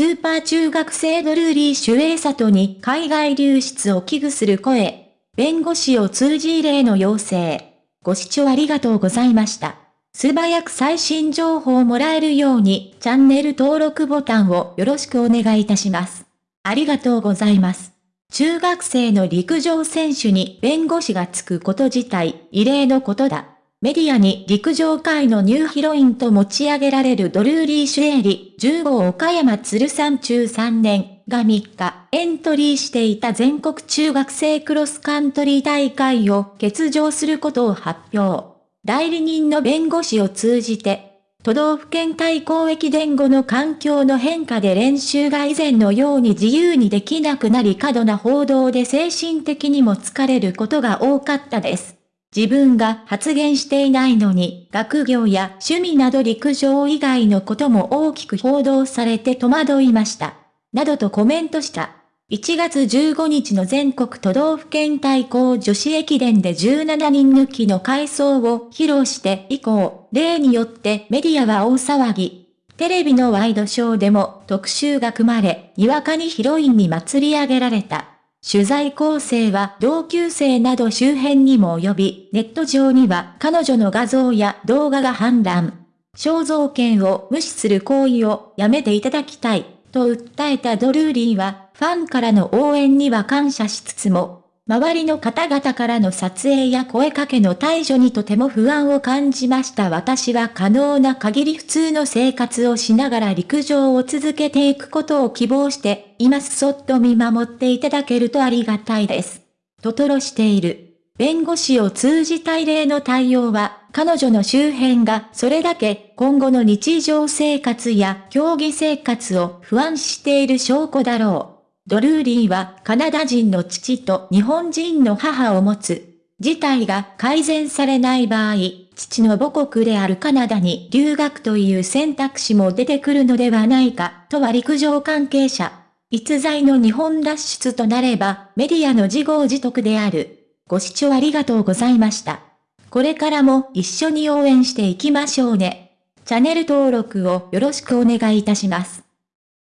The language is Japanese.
スーパー中学生ドルーリー・シュエイサトに海外流出を危惧する声。弁護士を通じ例の要請。ご視聴ありがとうございました。素早く最新情報をもらえるようにチャンネル登録ボタンをよろしくお願いいたします。ありがとうございます。中学生の陸上選手に弁護士がつくこと自体異例のことだ。メディアに陸上界のニューヒロインと持ち上げられるドルーリー・シュエーリ、15岡山鶴山中3年が3日、エントリーしていた全国中学生クロスカントリー大会を欠場することを発表。代理人の弁護士を通じて、都道府県対抗駅伝後の環境の変化で練習が以前のように自由にできなくなり過度な報道で精神的にも疲れることが多かったです。自分が発言していないのに、学業や趣味など陸上以外のことも大きく報道されて戸惑いました。などとコメントした。1月15日の全国都道府県対抗女子駅伝で17人抜きの回想を披露して以降、例によってメディアは大騒ぎ。テレビのワイドショーでも特集が組まれ、にわかにヒロインに祭り上げられた。取材構成は同級生など周辺にも及び、ネット上には彼女の画像や動画が氾濫。肖像権を無視する行為をやめていただきたい、と訴えたドルーリーは、ファンからの応援には感謝しつつも、周りの方々からの撮影や声かけの対処にとても不安を感じました私は可能な限り普通の生活をしながら陸上を続けていくことを希望していますそっと見守っていただけるとありがたいです。ととろしている。弁護士を通じた異例の対応は、彼女の周辺がそれだけ今後の日常生活や競技生活を不安している証拠だろう。ドルーリーはカナダ人の父と日本人の母を持つ。事態が改善されない場合、父の母国であるカナダに留学という選択肢も出てくるのではないか、とは陸上関係者。逸材の日本脱出となれば、メディアの自業自得である。ご視聴ありがとうございました。これからも一緒に応援していきましょうね。チャンネル登録をよろしくお願いいたします。